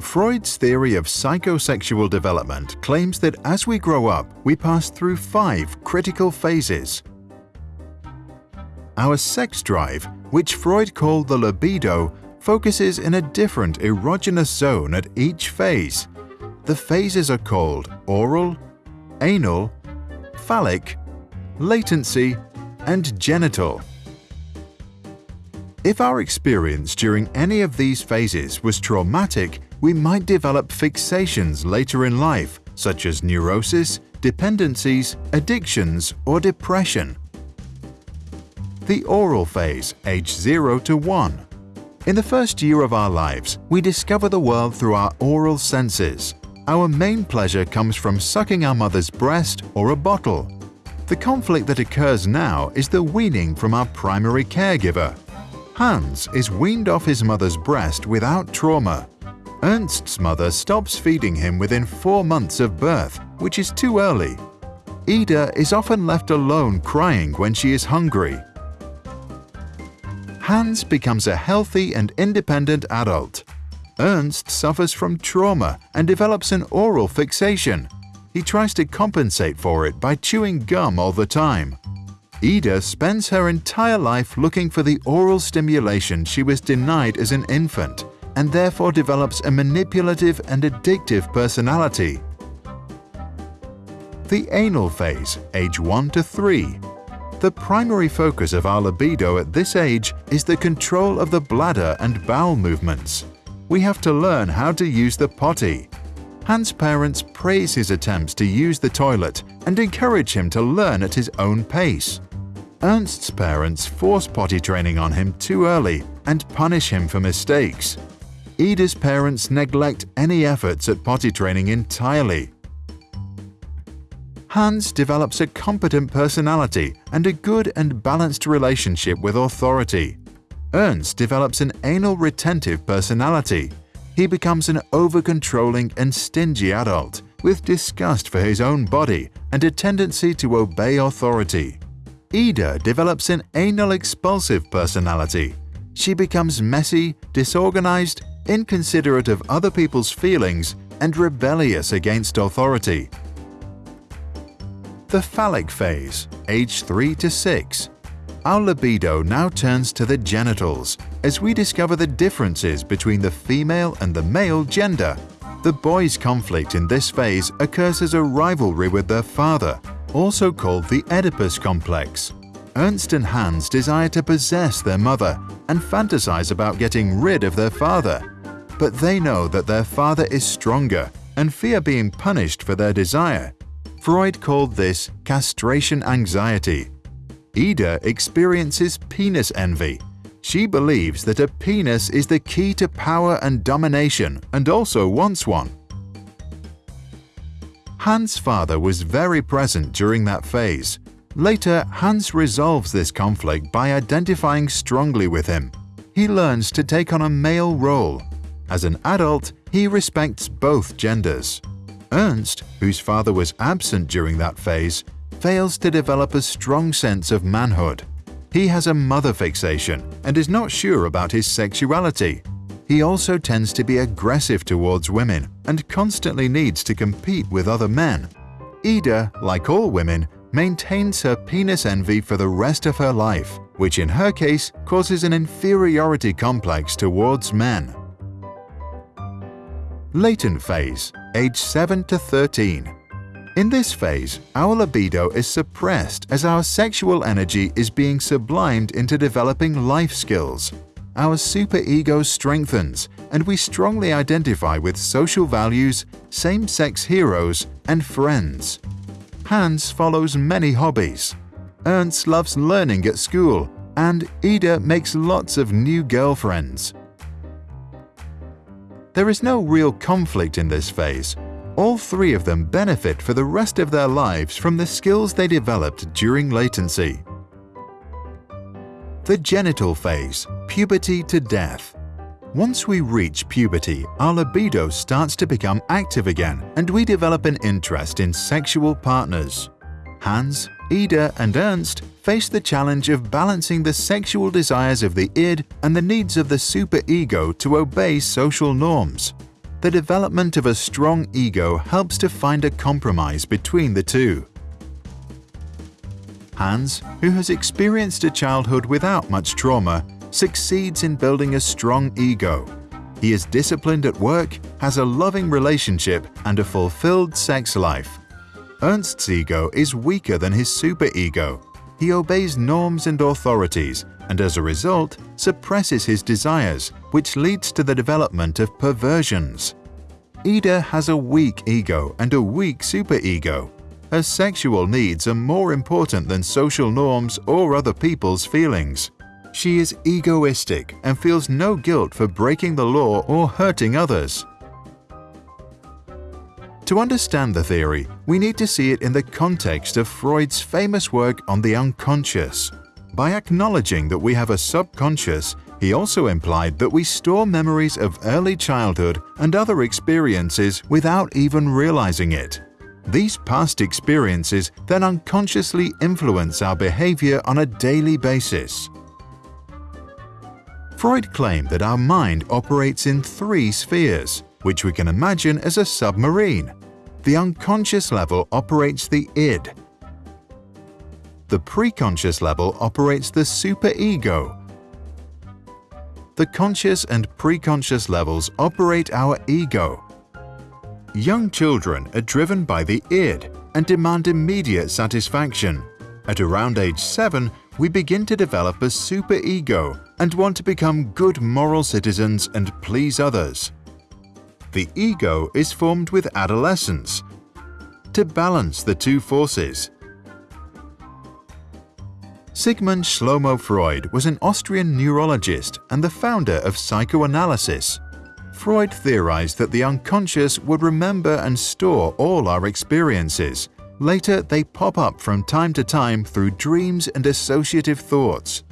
Freud's theory of psychosexual development claims that as we grow up, we pass through five critical phases. Our sex drive, which Freud called the libido, focuses in a different erogenous zone at each phase. The phases are called oral, anal, phallic, latency, and genital. If our experience during any of these phases was traumatic, we might develop fixations later in life, such as neurosis, dependencies, addictions, or depression. The oral phase, age 0 to 1. In the first year of our lives, we discover the world through our oral senses. Our main pleasure comes from sucking our mother's breast or a bottle. The conflict that occurs now is the weaning from our primary caregiver. Hans is weaned off his mother's breast without trauma. Ernst's mother stops feeding him within four months of birth, which is too early. Ida is often left alone crying when she is hungry. Hans becomes a healthy and independent adult. Ernst suffers from trauma and develops an oral fixation. He tries to compensate for it by chewing gum all the time. Ida spends her entire life looking for the oral stimulation she was denied as an infant and therefore develops a manipulative and addictive personality. The anal phase, age 1 to 3. The primary focus of our libido at this age is the control of the bladder and bowel movements. We have to learn how to use the potty. Hans' parents praise his attempts to use the toilet and encourage him to learn at his own pace. Ernst's parents force potty training on him too early and punish him for mistakes. Ida's parents neglect any efforts at potty training entirely. Hans develops a competent personality and a good and balanced relationship with authority. Ernst develops an anal retentive personality. He becomes an over-controlling and stingy adult with disgust for his own body and a tendency to obey authority. Ida develops an anal expulsive personality. She becomes messy, disorganized, inconsiderate of other people's feelings, and rebellious against authority. The phallic phase, age 3 to 6. Our libido now turns to the genitals as we discover the differences between the female and the male gender. The boy's conflict in this phase occurs as a rivalry with their father also called the Oedipus complex. Ernst and Hans desire to possess their mother and fantasize about getting rid of their father. But they know that their father is stronger and fear being punished for their desire. Freud called this castration anxiety. Ida experiences penis envy. She believes that a penis is the key to power and domination and also wants one. Hans' father was very present during that phase. Later, Hans resolves this conflict by identifying strongly with him. He learns to take on a male role. As an adult, he respects both genders. Ernst, whose father was absent during that phase, fails to develop a strong sense of manhood. He has a mother fixation and is not sure about his sexuality. He also tends to be aggressive towards women and constantly needs to compete with other men. Ida, like all women, maintains her penis envy for the rest of her life, which in her case causes an inferiority complex towards men. Latent phase, age 7 to 13. In this phase, our libido is suppressed as our sexual energy is being sublimed into developing life skills, our superego strengthens and we strongly identify with social values, same-sex heroes, and friends. Hans follows many hobbies. Ernst loves learning at school, and Ida makes lots of new girlfriends. There is no real conflict in this phase. All three of them benefit for the rest of their lives from the skills they developed during latency. The genital phase, puberty to death. Once we reach puberty, our libido starts to become active again and we develop an interest in sexual partners. Hans, Ida and Ernst face the challenge of balancing the sexual desires of the id and the needs of the superego to obey social norms. the development of a strong ego helps to find a compromise between the two. Hans, who has experienced a childhood without much trauma, succeeds in building a strong ego. He is disciplined at work, has a loving relationship and a fulfilled sex life. Ernst's ego is weaker than his superego. He obeys norms and authorities and as a result suppresses his desires, which leads to the development of perversions. Ida has a weak ego and a weak superego. Her sexual needs are more important than social norms or other people's feelings. She is egoistic and feels no guilt for breaking the law or hurting others. To understand the theory, we need to see it in the context of Freud's famous work on the unconscious. By acknowledging that we have a subconscious, he also implied that we store memories of early childhood and other experiences without even realizing it. These past experiences then unconsciously influence our behavior on a daily basis. Freud claimed that our mind operates in three spheres, which we can imagine as a submarine. The unconscious level operates the id, the preconscious level operates the superego. The conscious and preconscious levels operate our ego. Young children are driven by the id and demand immediate satisfaction. At around age 7, we begin to develop a superego and want to become good moral citizens and please others. The ego is formed with adolescence. To balance the two forces, Sigmund Shlomo Freud was an Austrian neurologist and the founder of psychoanalysis. Freud theorized that the unconscious would remember and store all our experiences. Later, they pop up from time to time through dreams and associative thoughts.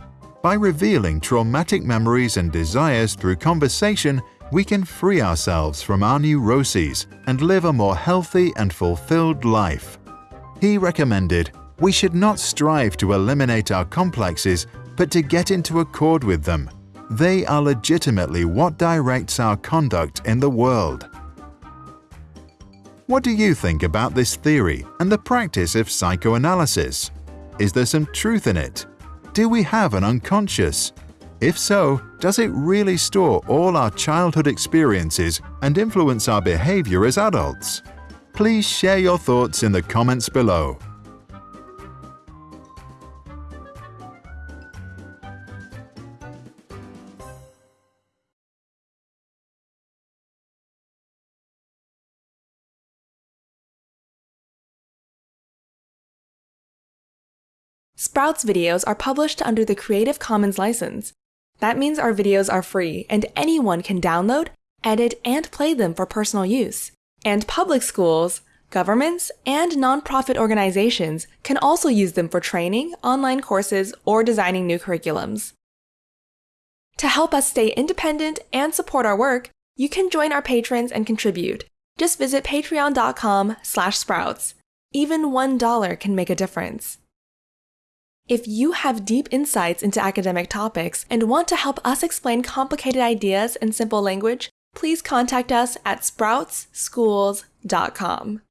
By revealing traumatic memories and desires through conversation, we can free ourselves from our neuroses and live a more healthy and fulfilled life. He recommended we should not strive to eliminate our complexes, but to get into accord with them. They are legitimately what directs our conduct in the world. What do you think about this theory and the practice of psychoanalysis? Is there some truth in it? Do we have an unconscious? If so, does it really store all our childhood experiences and influence our behavior as adults? Please share your thoughts in the comments below. Sprouts videos are published under the Creative Commons license. That means our videos are free and anyone can download, edit, and play them for personal use. And public schools, governments, and nonprofit organizations can also use them for training, online courses, or designing new curriculums. To help us stay independent and support our work, you can join our patrons and contribute. Just visit patreon.com slash sprouts. Even $1 can make a difference. If you have deep insights into academic topics and want to help us explain complicated ideas in simple language, please contact us at sproutsschools.com.